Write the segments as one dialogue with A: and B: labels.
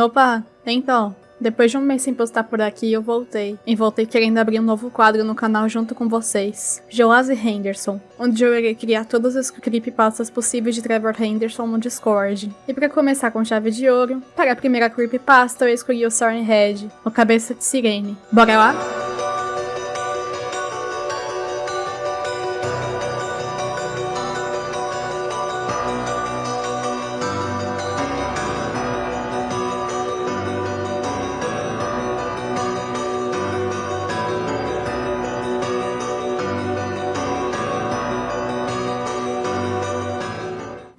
A: Opa, então, depois de um mês sem postar por aqui, eu voltei. E voltei querendo abrir um novo quadro no canal junto com vocês. Joase Henderson, onde eu irei criar todas as creepypastas possíveis de Trevor Henderson no Discord. E para começar com chave de ouro, para a primeira creepypasta eu escolhi o Soren Head, o Cabeça de Sirene. Bora lá?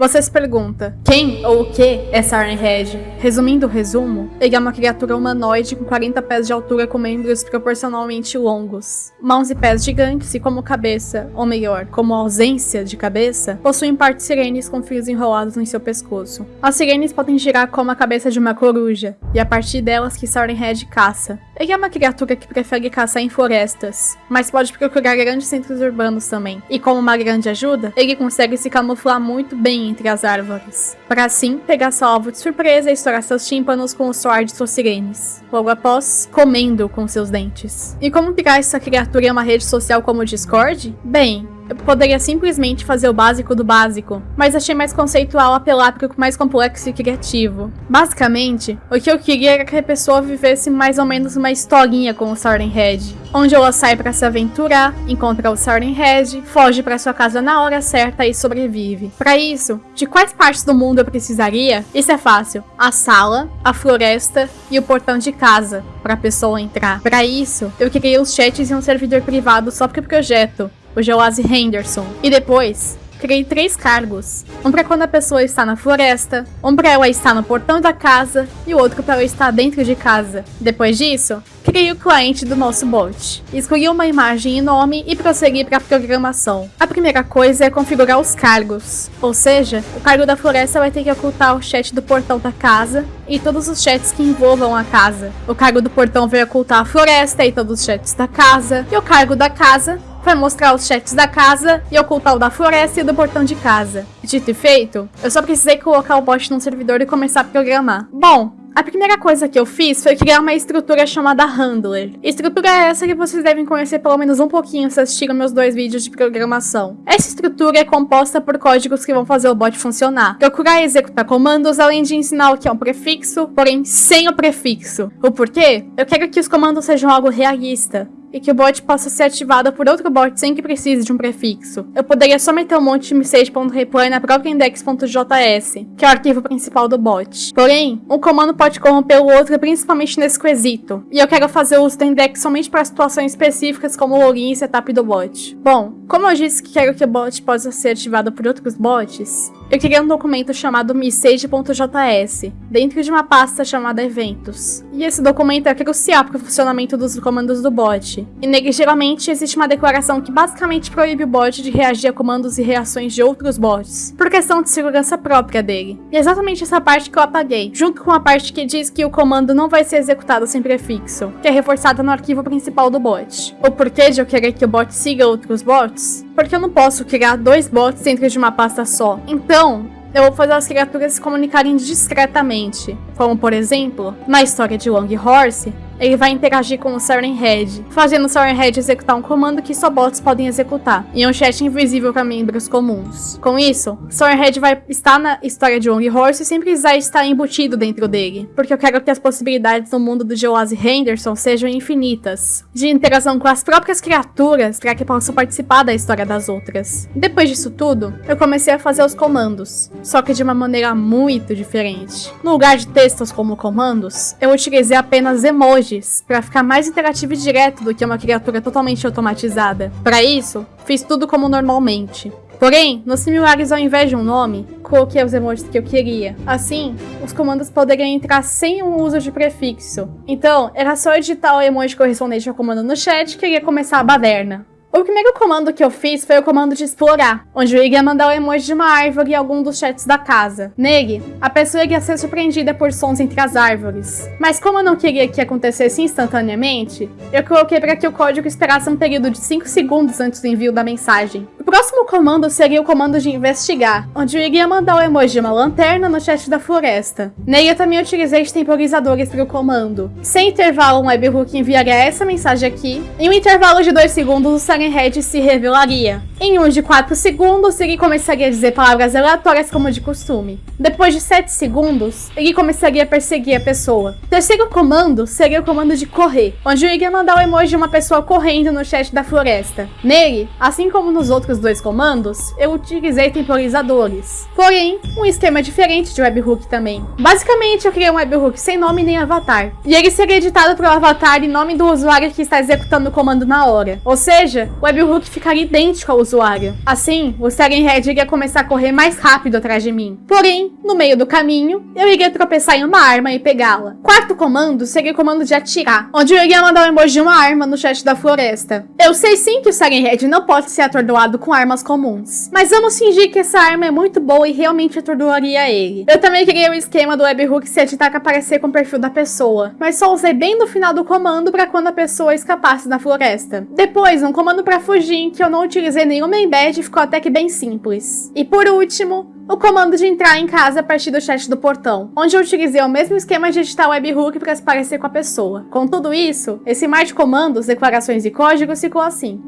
A: Você se pergunta, quem ou o que é Siren Head? Resumindo o resumo, ele é uma criatura humanoide com 40 pés de altura com membros proporcionalmente longos, mãos e pés gigantes e como cabeça, ou melhor, como ausência de cabeça, possuem partes sirenes com fios enrolados em seu pescoço. As sirenes podem girar como a cabeça de uma coruja, e a partir delas que Siren Head caça. Ele é uma criatura que prefere caçar em florestas, mas pode procurar grandes centros urbanos também. E como uma grande ajuda, ele consegue se camuflar muito bem entre as árvores, para assim pegar seu alvo de surpresa e estourar seus tímpanos com o suor de suas sirenes. Logo após, comendo com seus dentes. E como pegar essa criatura em uma rede social como o Discord? Bem, eu poderia simplesmente fazer o básico do básico, mas achei mais conceitual apelar para o mais complexo e criativo. Basicamente, o que eu queria era que a pessoa vivesse mais ou menos uma historinha com o Siren Head, onde ela sai para se aventurar, encontra o Siren Head, foge para sua casa na hora certa e sobrevive. Para isso, de quais partes do mundo eu precisaria? Isso é fácil. A sala, a floresta e o portão de casa para a pessoa entrar. Para isso, eu criei os chats em um servidor privado só para o projeto, o Joase Henderson. E depois, criei três cargos. Um para quando a pessoa está na floresta, um para ela estar no portão da casa e o outro para ela estar dentro de casa. Depois disso, criei o cliente do nosso bot. Escolhi uma imagem e nome e prossegui para a programação. A primeira coisa é configurar os cargos, ou seja, o cargo da floresta vai ter que ocultar o chat do portão da casa e todos os chats que envolvam a casa. O cargo do portão vai ocultar a floresta e todos os chats da casa, e o cargo da casa vai mostrar os chats da casa e ocultar o da floresta e do portão de casa. Dito e feito, eu só precisei colocar o bot num servidor e começar a programar. Bom, a primeira coisa que eu fiz foi criar uma estrutura chamada Handler. Estrutura é essa que vocês devem conhecer pelo menos um pouquinho se assistiram meus dois vídeos de programação. Essa estrutura é composta por códigos que vão fazer o bot funcionar. Procurar e executar comandos, além de ensinar o que é um prefixo, porém sem o prefixo. O porquê? Eu quero que os comandos sejam algo realista e que o bot possa ser ativado por outro bot sem que precise de um prefixo. Eu poderia só meter um monte de message.reply na própria index.js, que é o arquivo principal do bot. Porém, um comando pode corromper o outro principalmente nesse quesito, e eu quero fazer uso do index somente para situações específicas como login e setup do bot. Bom, como eu disse que quero que o bot possa ser ativado por outros bots, eu criei um documento chamado message.js, dentro de uma pasta chamada eventos. E esse documento é crucial para o funcionamento dos comandos do bot. E nele geralmente existe uma declaração que basicamente proíbe o bot de reagir a comandos e reações de outros bots, por questão de segurança própria dele. E é exatamente essa parte que eu apaguei, junto com a parte que diz que o comando não vai ser executado sem prefixo, que é reforçada no arquivo principal do bot. O porquê de eu querer que o bot siga outros bots? Porque eu não posso criar dois bots dentro de uma pasta só. Então, eu vou fazer as criaturas se comunicarem discretamente. Como, por exemplo, na história de Long Horse, ele vai interagir com o Siren Head, fazendo o Siren Head executar um comando que só bots podem executar, em um chat invisível para membros comuns. Com isso, Siren Head vai estar na história de Long Horse sem precisar estar embutido dentro dele, porque eu quero que as possibilidades no mundo do Joase Henderson sejam infinitas, de interação com as próprias criaturas para que possam participar da história das outras. Depois disso tudo, eu comecei a fazer os comandos, só que de uma maneira muito diferente. No lugar de textos como comandos, eu utilizei apenas emojis para ficar mais interativo e direto do que uma criatura totalmente automatizada. Para isso, fiz tudo como normalmente. Porém, nos similares ao invés de um nome, coloquei os emojis que eu queria. Assim, os comandos poderiam entrar sem o uso de prefixo. Então, era só editar o emoji correspondente ao comando no chat que iria começar a baderna. O primeiro comando que eu fiz foi o comando de explorar, onde eu iria mandar o emoji de uma árvore em algum dos chats da casa. Nele, a pessoa iria ser surpreendida por sons entre as árvores. Mas como eu não queria que acontecesse instantaneamente, eu coloquei para que o código esperasse um período de 5 segundos antes do envio da mensagem. próximo comando seria o comando de investigar, onde eu iria mandar o emoji de uma lanterna no chat da floresta. Nele eu também utilizei temporizadores para o comando. Sem intervalo, um webhook enviaria essa mensagem aqui. Em um intervalo de 2 segundos, o Siren Head se revelaria. Em um de 4 segundos, ele começaria a dizer palavras aleatórias como de costume. Depois de 7 segundos, ele começaria a perseguir a pessoa. O terceiro comando seria o comando de correr, onde eu iria mandar o emoji de uma pessoa correndo no chat da floresta. Nele, assim como nos outros dois comandos, eu utilizei temporizadores. Porém, um esquema diferente de webhook também. Basicamente, eu criei um webhook sem nome nem avatar, e ele seria editado para o avatar e nome do usuário que está executando o comando na hora. Ou seja, webhook ficaria idêntico ao usuário. Assim, o Siren Head iria começar a correr mais rápido atrás de mim. Porém, no meio do caminho, eu iria tropeçar em uma arma e pegá-la. Quarto comando seria o comando de atirar, onde eu iria mandar um emoji de uma arma no chat da floresta. Eu sei sim que o Siren Head não pode ser atordoado com armas comuns, mas vamos fingir que essa arma é muito boa e realmente atordoaria ele. Eu também criei o esquema do webhook se editar que aparecer com o perfil da pessoa, mas só usei bem no final do comando para quando a pessoa escapasse da floresta. Depois, um comando para fugir em que eu não utilizei nenhuma embed ficou até que bem simples. E por último, o comando de entrar em casa a partir do chat do portão, onde eu utilizei o mesmo esquema de editar webhook para se parecer com a pessoa. Com tudo isso, esse mar de comandos, declarações e códigos ficou assim.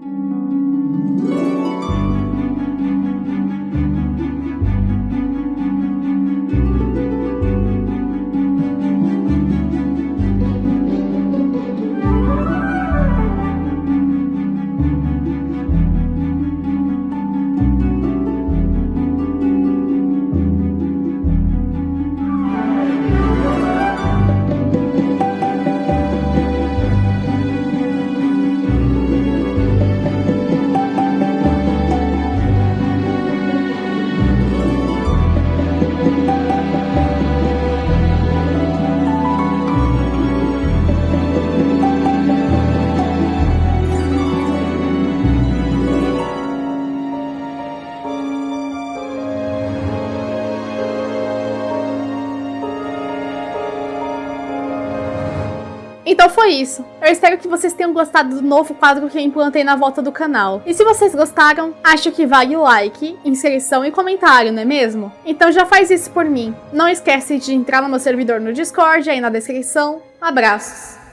A: Então foi isso. Eu espero que vocês tenham gostado do novo quadro que eu implantei na volta do canal. E se vocês gostaram, acho que vale like, inscrição e comentário, não é mesmo? Então já faz isso por mim. Não esquece de entrar no meu servidor no Discord, aí na descrição. Abraços!